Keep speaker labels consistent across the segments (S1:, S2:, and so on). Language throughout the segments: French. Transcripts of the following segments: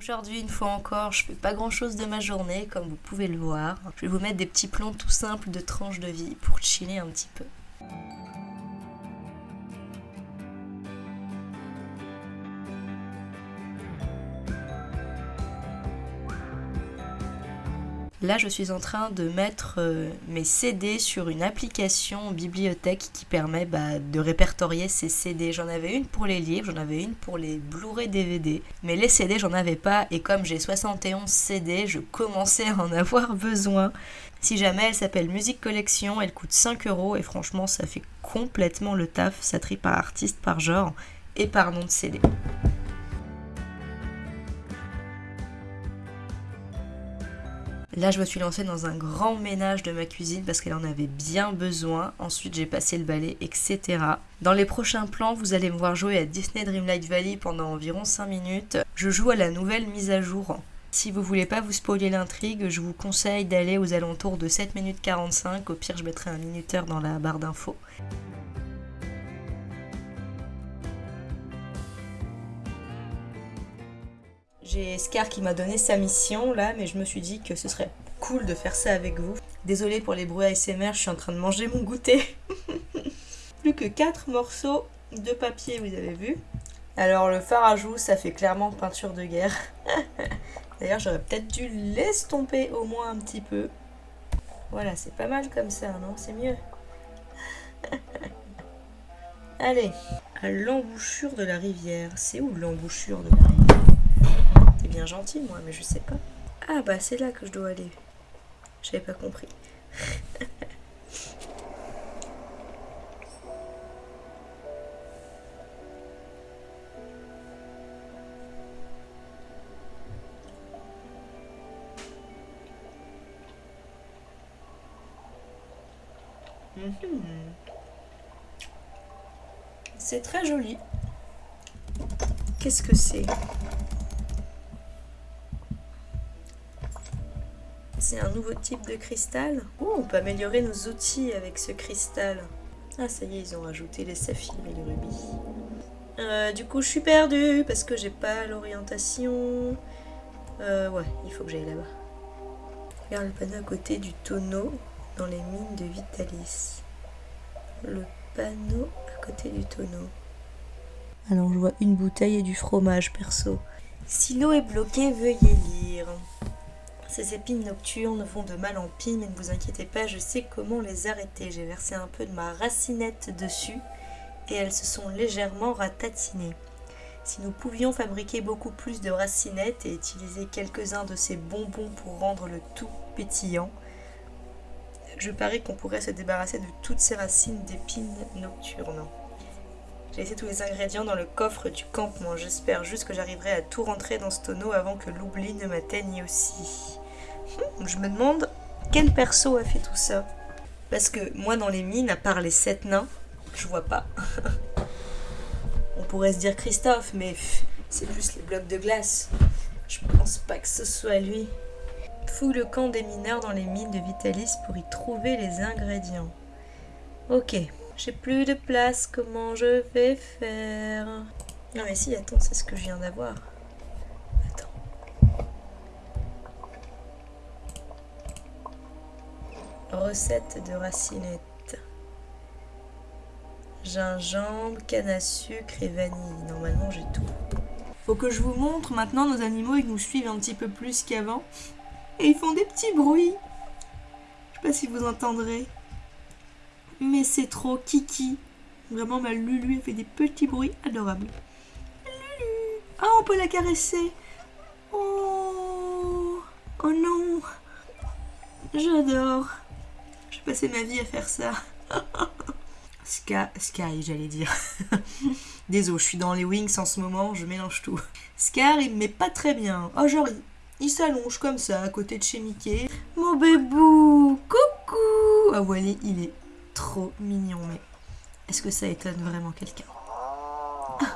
S1: Aujourd'hui, une fois encore, je fais pas grand chose de ma journée, comme vous pouvez le voir. Je vais vous mettre des petits plans tout simples de tranches de vie pour chiller un petit peu. Là, je suis en train de mettre euh, mes CD sur une application bibliothèque qui permet bah, de répertorier ces CD. J'en avais une pour les livres, j'en avais une pour les Blu-ray DVD. Mais les CD, j'en avais pas. Et comme j'ai 71 CD, je commençais à en avoir besoin. Si jamais elle s'appelle Musique Collection, elle coûte 5 euros. Et franchement, ça fait complètement le taf. Ça trie par artiste, par genre et par nom de CD. Là, je me suis lancée dans un grand ménage de ma cuisine parce qu'elle en avait bien besoin. Ensuite, j'ai passé le balai, etc. Dans les prochains plans, vous allez me voir jouer à Disney Dreamlight Valley pendant environ 5 minutes. Je joue à la nouvelle mise à jour. Si vous voulez pas vous spoiler l'intrigue, je vous conseille d'aller aux alentours de 7 minutes 45. Au pire, je mettrai un minuteur dans la barre d'infos. J'ai Scar qui m'a donné sa mission là, mais je me suis dit que ce serait cool de faire ça avec vous. Désolée pour les bruits ASMR, je suis en train de manger mon goûter. Plus que 4 morceaux de papier, vous avez vu. Alors le fard à joues, ça fait clairement peinture de guerre. D'ailleurs, j'aurais peut-être dû l'estomper au moins un petit peu. Voilà, c'est pas mal comme ça, non? C'est mieux. Allez, à l'embouchure de la rivière. C'est où l'embouchure de la rivière? Bien gentil, moi, mais je sais pas. Ah bah c'est là que je dois aller. J'avais pas compris. Mhm. C'est très joli. Qu'est-ce que c'est? C'est un nouveau type de cristal. Oh, on peut améliorer nos outils avec ce cristal. Ah, ça y est, ils ont rajouté les saphirs et les rubis. Euh, du coup, je suis perdue parce que j'ai pas l'orientation. Euh, ouais, il faut que j'aille là-bas. Regarde le panneau à côté du tonneau dans les mines de Vitalis. Le panneau à côté du tonneau. Alors, je vois une bouteille et du fromage, perso. Si l'eau est bloquée, veuillez lire. Ces épines nocturnes font de mal en pis, mais ne vous inquiétez pas, je sais comment les arrêter. J'ai versé un peu de ma racinette dessus et elles se sont légèrement ratatinées. Si nous pouvions fabriquer beaucoup plus de racinettes et utiliser quelques-uns de ces bonbons pour rendre le tout pétillant, je parie qu'on pourrait se débarrasser de toutes ces racines d'épines nocturnes. Laissé tous les ingrédients dans le coffre du campement. J'espère juste que j'arriverai à tout rentrer dans ce tonneau avant que l'oubli ne m'atteigne aussi. Je me demande quel perso a fait tout ça? Parce que moi dans les mines, à part les sept nains, je vois pas. On pourrait se dire Christophe, mais c'est plus les blocs de glace. Je pense pas que ce soit lui. Fouille le camp des mineurs dans les mines de Vitalis pour y trouver les ingrédients. Ok, j'ai plus de place, comment je vais faire? Non mais si, attends, c'est ce que je viens d'avoir. Recette de racinette. Gingembre, canne à sucre et vanille. Normalement, j'ai tout. Faut que je vous montre maintenant nos animaux, ils nous suivent un petit peu plus qu'avant. Et ils font des petits bruits. Je sais pas si vous entendrez. Mais c'est trop kiki. Vraiment, ma Lulu, fait des petits bruits adorables. Lulu Ah, on peut la caresser Oh Oh non J'adore j'ai passé ma vie à faire ça. Sky, j'allais dire. Désolé, je suis dans les wings en ce moment, je mélange tout. Scar, il me met pas très bien. Oh, genre, il, s'allonge comme ça à côté de chez Mickey. Mon bébou, coucou Ah, voilà, il est trop mignon, mais est-ce que ça étonne vraiment quelqu'un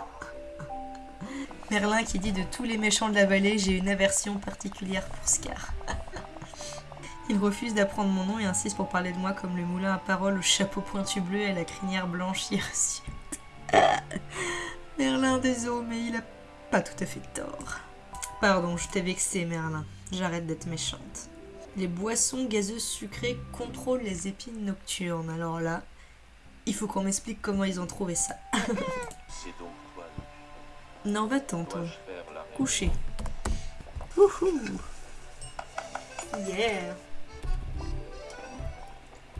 S1: Merlin qui dit de tous les méchants de la vallée, j'ai une aversion particulière pour Scar. Il refuse d'apprendre mon nom et insiste pour parler de moi comme le moulin à parole au chapeau pointu bleu et la crinière blanche hirsute. Merlin, désolé, mais il a pas tout à fait tort. Pardon, je t'ai vexé, Merlin. J'arrête d'être méchante. Les boissons gazeuses sucrées contrôlent les épines nocturnes. Alors là, il faut qu'on m'explique comment ils ont trouvé ça.
S2: C'est donc toi.
S1: non, va-t'en, toi. Coucher. Wouhou Yeah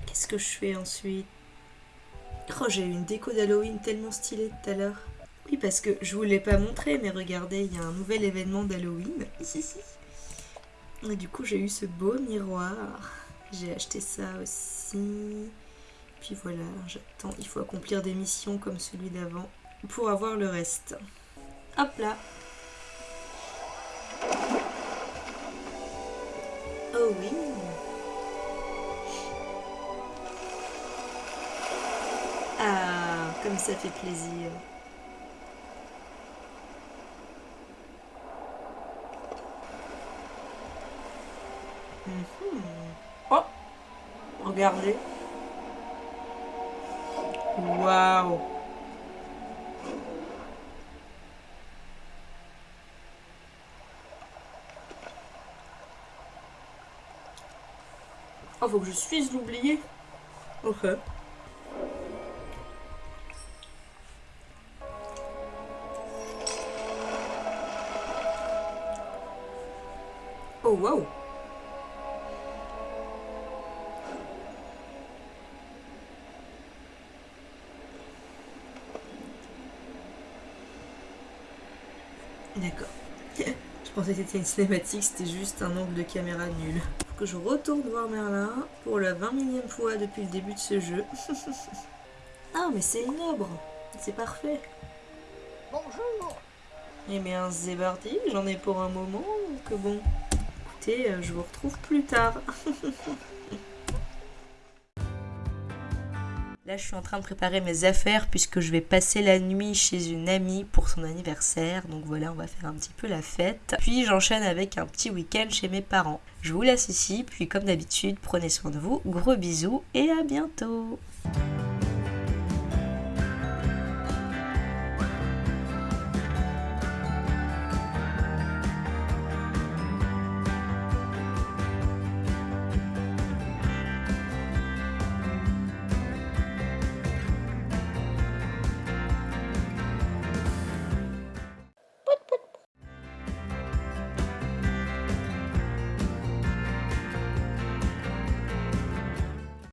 S1: Qu'est-ce que je fais ensuite? Oh, j'ai eu une déco d'Halloween tellement stylée tout à l'heure. Oui, parce que je vous l'ai pas montré, mais regardez, il y a un nouvel événement d'Halloween. Et du coup, j'ai eu ce beau miroir. J'ai acheté ça aussi. Puis voilà, j'attends. Il faut accomplir des missions comme celui d'avant pour avoir le reste. Hop là Oh oui Ah, comme ça fait plaisir. Oh Regardez. Waouh Oh, faut que je suisse l'oublier. Ok. Oh, wow. D'accord. je pensais que c'était une cinématique, c'était juste un angle de caméra nul. Faut que je retourne voir Merlin pour la 20 millième fois depuis le début de ce jeu. ah, mais c'est une obre. C'est parfait.
S3: Bonjour
S1: Eh bien, parti, j'en ai pour un moment, donc bon. Écoutez, euh, je vous retrouve plus tard. Là, je suis en train de préparer mes affaires puisque je vais passer la nuit chez une amie pour son anniversaire. Donc voilà, on va faire un petit peu la fête. Puis j'enchaîne avec un petit week-end chez mes parents. Je vous laisse ici, puis comme d'habitude, prenez soin de vous. Gros bisous et à bientôt